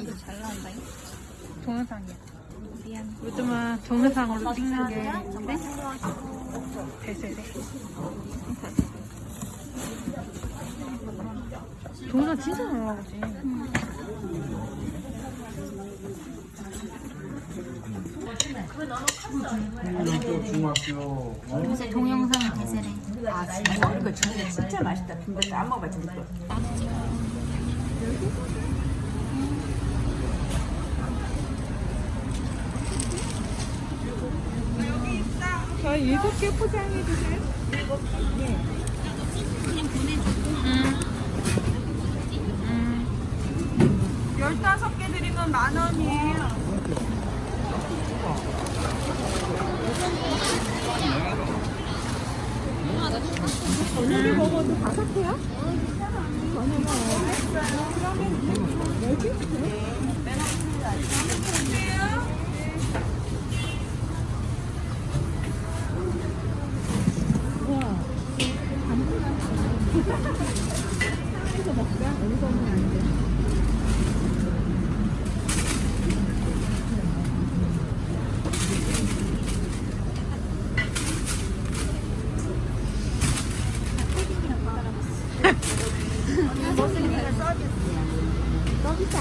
이거 잘 나온다. 동영상이야. 미안. 요즘은 동영상으로 찍는 게 네? 대세대. 동영상 진짜 잘 나오지. 중학교 요새 동영상 대세래. 아 진짜 이거 진짜 진짜 맛있다. 근데 안 먹어봤지 이거. 저 일곱 개 포장해 주세요. 열다섯 개 드리면 만 원이에요. 저녁에 먹어도 다섯 개야? 저녁에 먹어도? 그러면 여기?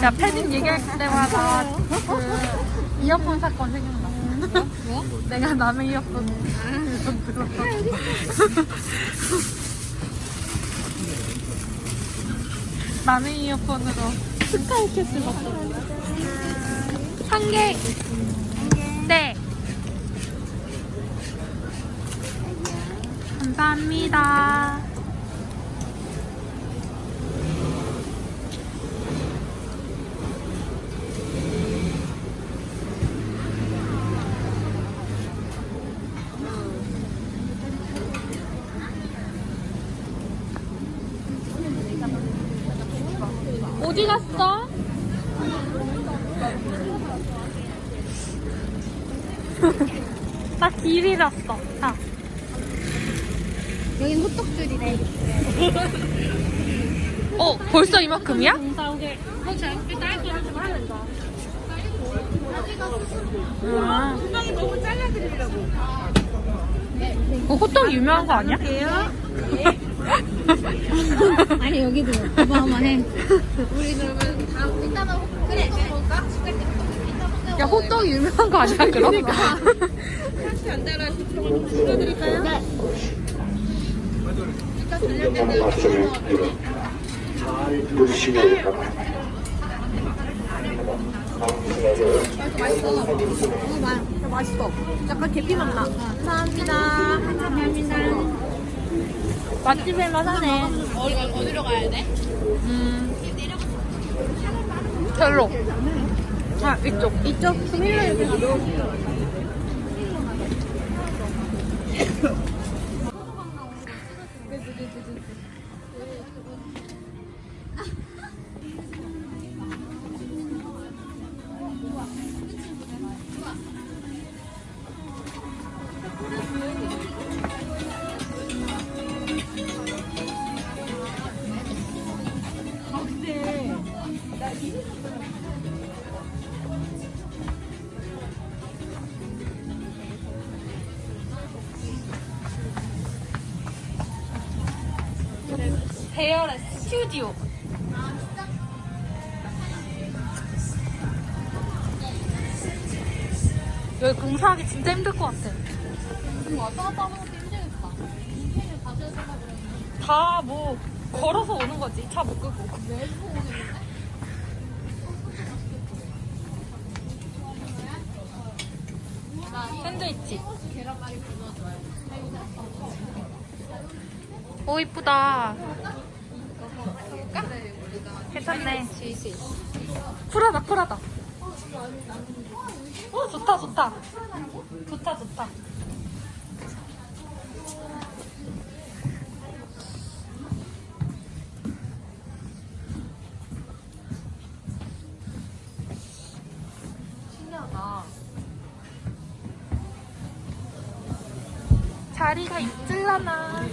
야, 패딩 얘기할 때마다 그 이어폰 사건 생각나. 뭐? 내가 남의 이어폰. 남의 이어폰으로 스카이캐슬 봤어. 한 개. 네. 감사합니다. 어디 갔어? 나길 잃었어. 자. 여긴 호떡줄이래. 어, 벌써 이만큼이야? 아. 호떡 유명한 거 아니야? 아니 여기도 어마어마해. 우리 그러면 이따가 호- 그래 먹을까? 야, 호떡 유명한 거 아니야, 그럼? 하나씩 안 달아. 조금 줄여드릴까요? 영상 말씀을 잘 들으시면 어, 맛있어. 약간 계피 맛 나. 감사합니다. 감사합니다. 맛집일만 하네. 어디 어디로 가야 돼? 음. 별로. 아, 이쪽. 이쪽 비밀로 이렇게 스튜디오. 여기 공사하기 진짜 힘들 것 같아. 왔다 갔다 하는 것도 힘들겠다. 인생을 가져야 된다 그러면 다뭐 걸어서 오는 거지. 차 못 끄고. 내부 오겠는데? 샌드위치. 오 이쁘다. 괜찮네. 쿨하다 쿨하다. 어 좋다 좋다. 좋다 좋다. 신기하다. 자리가 있을라나.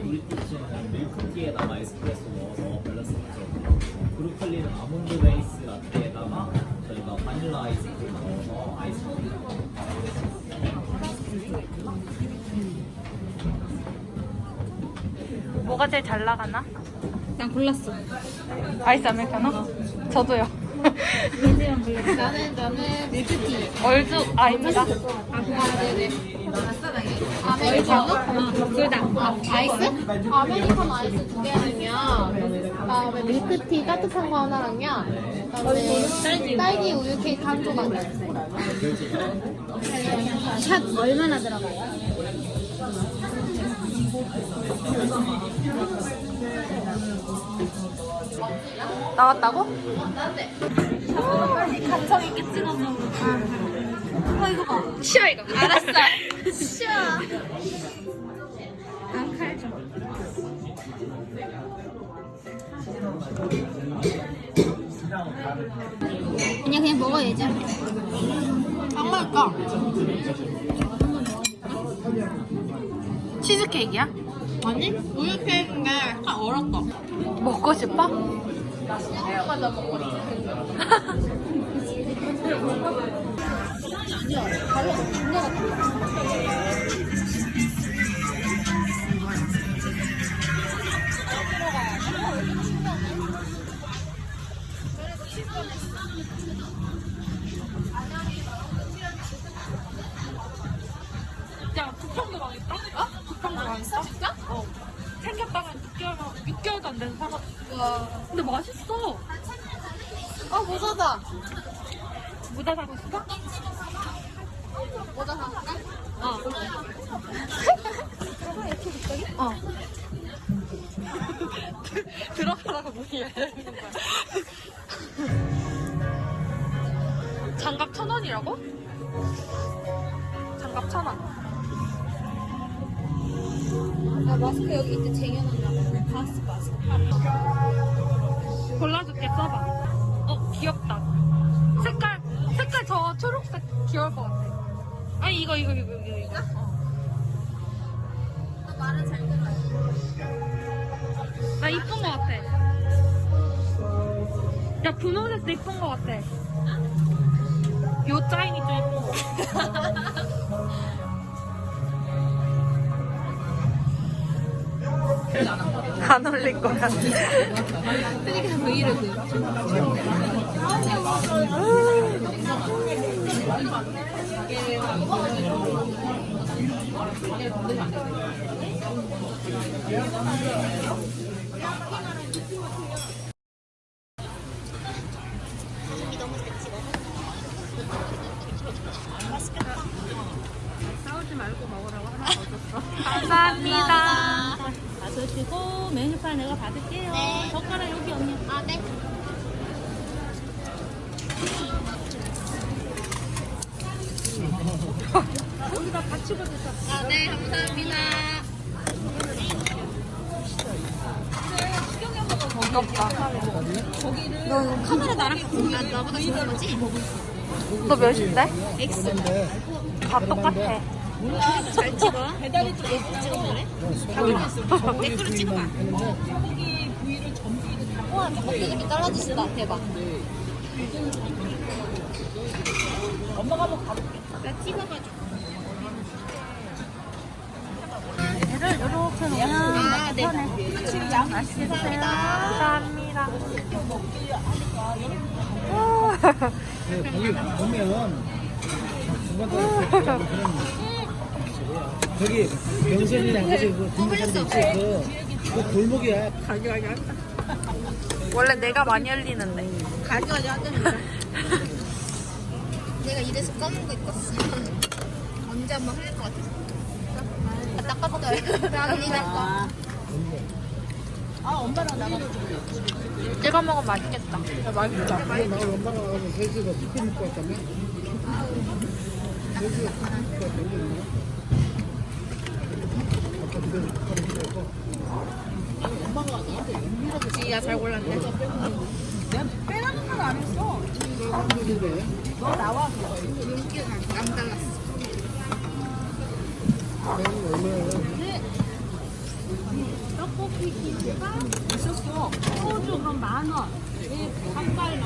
브리티시는 밀크티에다가 에스프레소 넣어서 밸런스죠. 브루클린 아몬드 베이스 라떼에다가 저희가 바닐라 아이스크림 넣어서 아이스크림. 뭐가 제일 잘 나가나? 난 골랐어. 아이스 아메리카노? 저도요. 나는 나는 밀크티. 얼죽아입니다. 아 네네. 아메리카노? 둘 다. 아, 아이스? 아메리카노 아이스 두 개랑요. 그다음에 밀크티 따뜻한 거 하나랑요. 그다음에 딸기, 우유 케이크 한 조각. 샷 얼마나 들어가요? 나왔다고? 감성 있게 찍어서. 아 이거 봐. 쉬어 이거. 알았어. 쉬어. 아칼 좀. 그냥 그냥 먹어야지. 안 먹을까? 치즈 케이크야? 아니? 우유 케이크인데 약간 얼었다. 먹고 싶어? 맞아 먹고 야, 부평도 망했다? 어? 부평도 망했 어? 진짜? 어. 생겼다가 6개월, 6개월도 안 돼서 사갔어. 와. 근데 맛있어. 어 모자다. 모자 사고 싶어? 모자 사볼까? 어. 어. 들어가다가 문이 열리는 거야. 장갑 천 원이라고? 장갑 천 원. 나 마스크 여기 이제 쟁여놨나 봐. 가스 마스크. 골라줄게 써봐. 어 귀엽다. 색깔 색깔 저 초록색 귀여울 것 같아. 아니 이거 이거 이거 이거 이거. 너 말은 잘 들어요. 나 이쁜 것 같아. 야 분홍색도 이쁜 것 같아. 요 짜인이 좀 이쁜 것 같아. 안 올릴 거야. 그러니까 브이로그. 감사합니다. 메뉴판 내가 받을게요. 네. 젓가락 여기 언니. 아 네. 아, 네, 감사합니다. 무겁다. 카메라 나랑 같이 아, 나보다 좋은 거지? 너 몇인데? X. 다 똑같아. 잘 찍어. 배달이 좀 예쁘게 찍어볼래? 댓글로 찍어봐. 와, 껍데기 이렇게 잘라주신다. 대박. 엄마가 한번 가볼게. 나 찍어가지고. 얘를 이렇게 놓으면 아, 네. 양 감사합니다. 감사합니다. 보면 중간에 저기 병선이랑 그지 그. 군산도 있지 그, 그 골목이야 가게 가게 한다. 원래 내가 많이 흘리는데. 가져가지 하던데. 내가 이래서 검은 거 입었어. 언제 한번 흘릴 것 같아. 닦았어요. 나는 닦아. 찍어 먹으면 맛있겠다. 맛있다. 나 엄마랑 가서 셋이서 치킨 먹고 왔다며? 셋이서 치킨 먹고 왔다며? 지야 잘 골랐네. 빼라는 말 안 했어. 너 나와. 윤기가 남 달랐어. 내가 얼마야? 떡볶이 기가 있었어. 소주 그럼 만 원. 예, 닭발 만